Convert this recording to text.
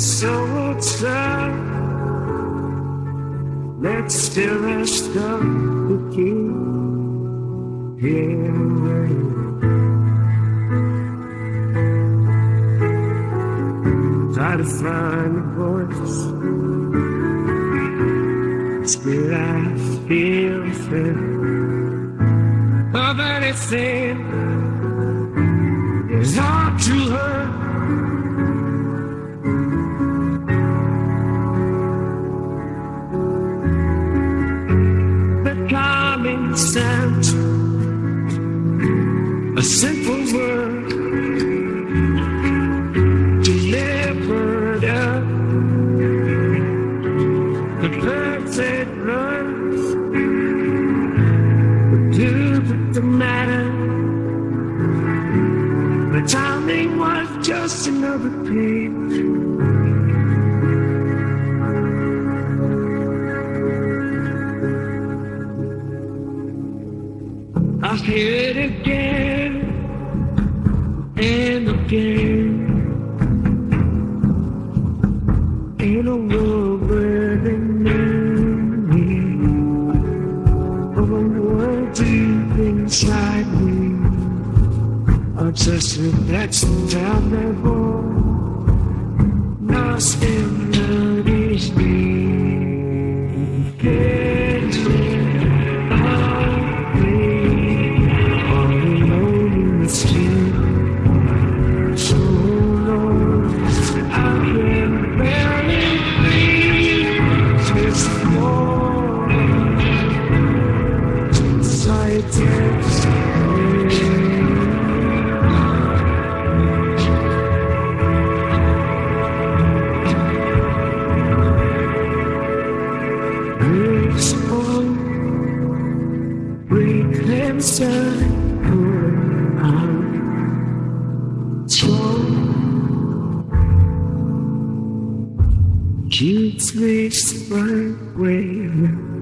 so sad. Let's still rest up the key here. Try to find a voice. Still, I feel fear of anything is hard to hurt. Sound, a simple word delivered up. The perfect love, the truth the matter. The timing was just another page. I hear it again and again. In a world where they knew me, of a world deep inside me. I just that's down there, boy. Lost Keeps me right fine.